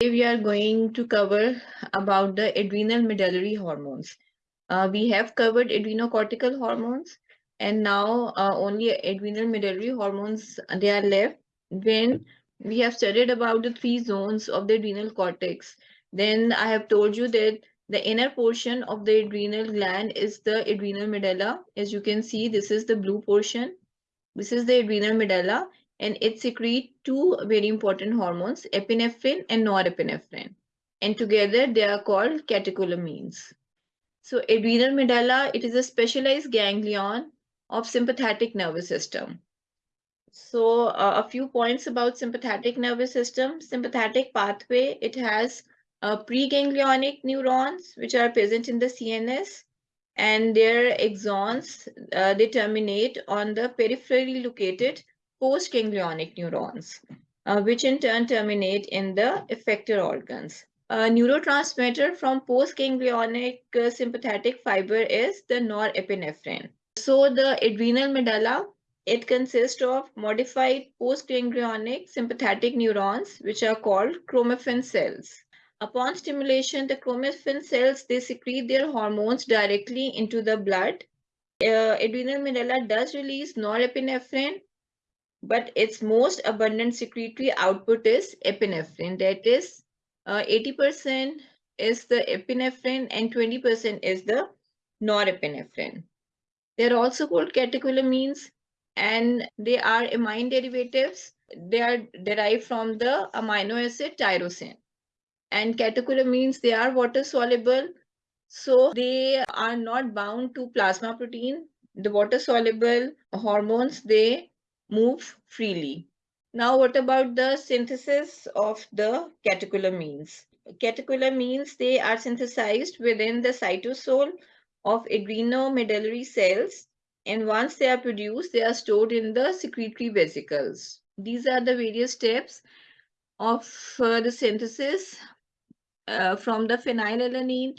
We are going to cover about the adrenal medullary hormones. Uh, we have covered adrenocortical hormones and now uh, only adrenal medullary hormones they are left. When we have studied about the three zones of the adrenal cortex. Then i have told you that the inner portion of the adrenal gland is the adrenal medulla. As you can see this is the blue portion. This is the adrenal medulla and it secretes two very important hormones, epinephrine and norepinephrine. And together they are called catecholamines. So adrenal medulla, it is a specialized ganglion of sympathetic nervous system. So uh, a few points about sympathetic nervous system. Sympathetic pathway, it has uh, preganglionic neurons which are present in the CNS and their axons, uh, they terminate on the peripherally located postganglionic neurons, uh, which in turn terminate in the effector organs. A neurotransmitter from postganglionic uh, sympathetic fiber is the norepinephrine. So the adrenal medulla, it consists of modified postganglionic sympathetic neurons, which are called chromaffin cells. Upon stimulation, the chromaffin cells, they secrete their hormones directly into the blood. Uh, adrenal medulla does release norepinephrine but its most abundant secretory output is epinephrine. That is, 80% uh, is the epinephrine and 20% is the norepinephrine. They are also called catecholamines and they are amine derivatives. They are derived from the amino acid tyrosine. And catecholamines, they are water soluble. So they are not bound to plasma protein. The water soluble hormones, they move freely. Now, what about the synthesis of the catecholamines? Catecholamines, they are synthesized within the cytosol of adrenomedullary cells. And once they are produced, they are stored in the secretory vesicles. These are the various steps of uh, the synthesis uh, from the phenylalanine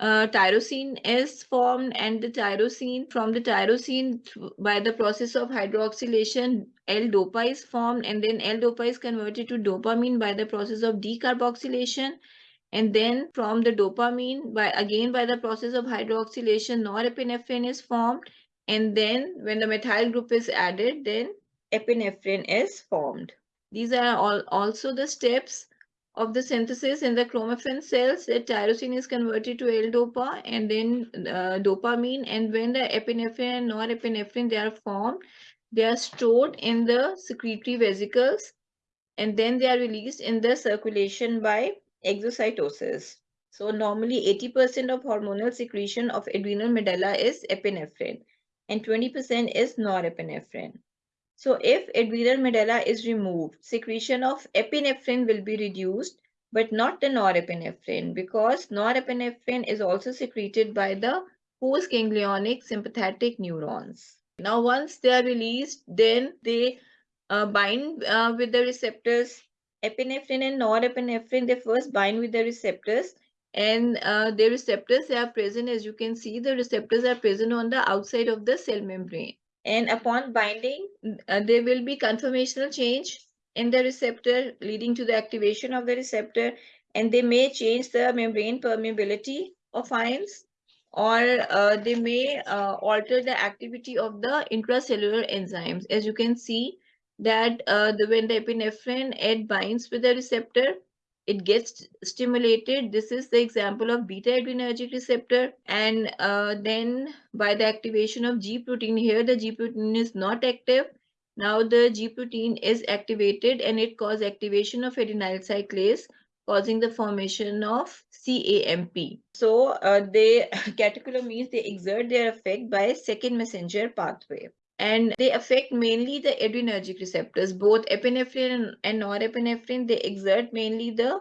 uh, tyrosine is formed and the tyrosine from the tyrosine by the process of hydroxylation L-dopa is formed and then L-dopa is converted to dopamine by the process of decarboxylation. And then from the dopamine by again by the process of hydroxylation norepinephrine is formed. And then when the methyl group is added then epinephrine is formed. These are all also the steps of the synthesis in the chromaffin cells, the tyrosine is converted to L-dopa and then uh, dopamine. And when the epinephrine and norepinephrine, they are formed, they are stored in the secretory vesicles and then they are released in the circulation by exocytosis. So normally 80% of hormonal secretion of adrenal medulla is epinephrine and 20% is norepinephrine. So if adrenal medulla is removed, secretion of epinephrine will be reduced, but not the norepinephrine because norepinephrine is also secreted by the postganglionic sympathetic neurons. Now, once they are released, then they uh, bind uh, with the receptors. Epinephrine and norepinephrine, they first bind with the receptors and uh, the receptors they are present as you can see the receptors are present on the outside of the cell membrane and upon binding, uh, there will be conformational change in the receptor leading to the activation of the receptor and they may change the membrane permeability of ions or uh, they may uh, alter the activity of the intracellular enzymes. As you can see that uh, the, when the epinephrine it binds with the receptor, it gets stimulated. This is the example of beta adrenergic receptor. And uh, then by the activation of G protein here, the G protein is not active. Now the G protein is activated and it causes activation of adenyl cyclase causing the formation of CAMP. So uh, they catecholamines, they exert their effect by second messenger pathway and they affect mainly the adrenergic receptors. Both epinephrine and norepinephrine, they exert mainly the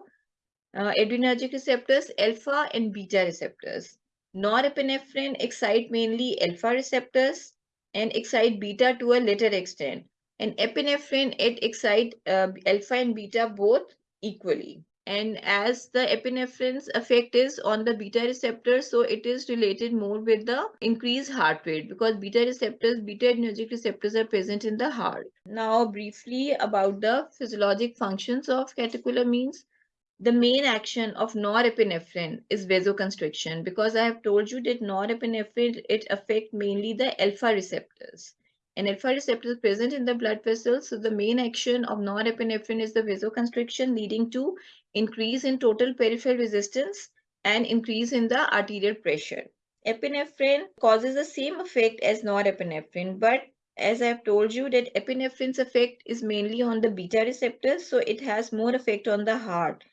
uh, adrenergic receptors, alpha and beta receptors. Norepinephrine excite mainly alpha receptors and excite beta to a later extent. And epinephrine, it excite uh, alpha and beta both equally and as the epinephrine's effect is on the beta receptor so it is related more with the increased heart rate because beta receptors beta adrenergic receptors are present in the heart now briefly about the physiologic functions of catecholamines the main action of norepinephrine is vasoconstriction because I have told you that norepinephrine, it affects mainly the alpha receptors. And alpha receptors present in the blood vessels. So the main action of norepinephrine is the vasoconstriction leading to increase in total peripheral resistance and increase in the arterial pressure. Epinephrine causes the same effect as norepinephrine, but as I've told you that epinephrine's effect is mainly on the beta receptors, so it has more effect on the heart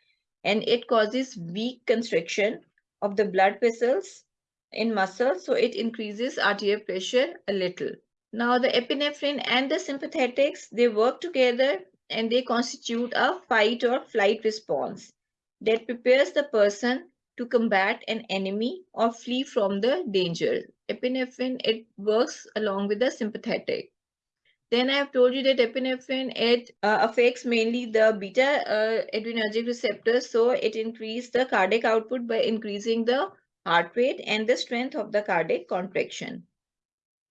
and it causes weak constriction of the blood vessels in muscles, so it increases arterial pressure a little. Now the epinephrine and the sympathetics, they work together and they constitute a fight or flight response that prepares the person to combat an enemy or flee from the danger. Epinephrine, it works along with the sympathetic. Then I have told you that epinephrine, it uh, affects mainly the beta uh, adrenergic receptors. So it increases the cardiac output by increasing the heart rate and the strength of the cardiac contraction.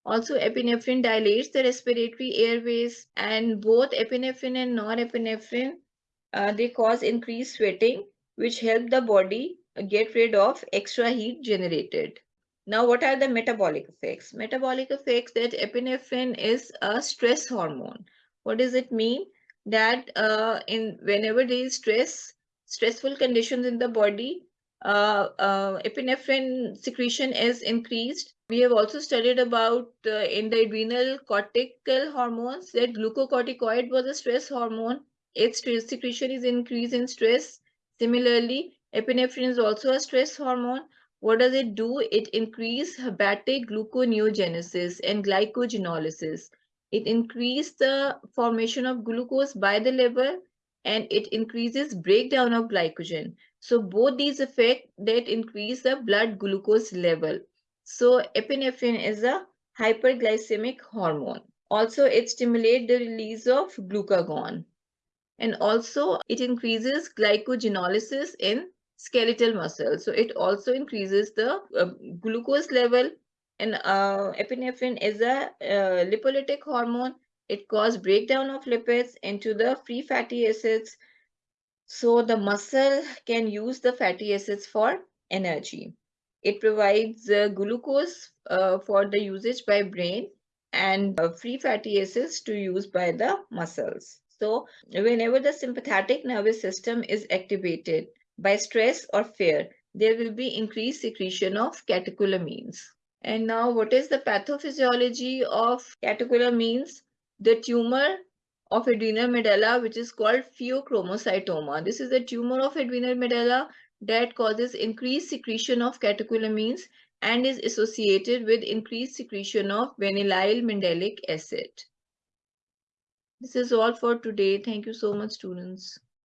Also, epinephrine dilates the respiratory airways and both epinephrine and norepinephrine, uh, they cause increased sweating, which help the body get rid of extra heat generated. Now, what are the metabolic effects? Metabolic effects that epinephrine is a stress hormone. What does it mean? That uh, in whenever there is stress, stressful conditions in the body, uh, uh, epinephrine secretion is increased. We have also studied about uh, in the adrenal cortical hormones that glucocorticoid was a stress hormone. Its secretion is increased in stress. Similarly, epinephrine is also a stress hormone what does it do? It increases hepatic gluconeogenesis and glycogenolysis. It increases the formation of glucose by the liver and it increases breakdown of glycogen. So both these affect that increase the blood glucose level. So epinephrine is a hyperglycemic hormone. Also, it stimulates the release of glucagon. And also, it increases glycogenolysis in skeletal muscle. So it also increases the uh, glucose level and uh, epinephrine is a uh, lipolytic hormone. It causes breakdown of lipids into the free fatty acids. So the muscle can use the fatty acids for energy. It provides uh, glucose uh, for the usage by brain and uh, free fatty acids to use by the muscles. So whenever the sympathetic nervous system is activated, by stress or fear, there will be increased secretion of catecholamines. And now what is the pathophysiology of catecholamines? The tumor of adrenal medulla, which is called pheochromocytoma. This is the tumor of adrenal medulla that causes increased secretion of catecholamines and is associated with increased secretion of vanillyl mandelic acid. This is all for today. Thank you so much, students.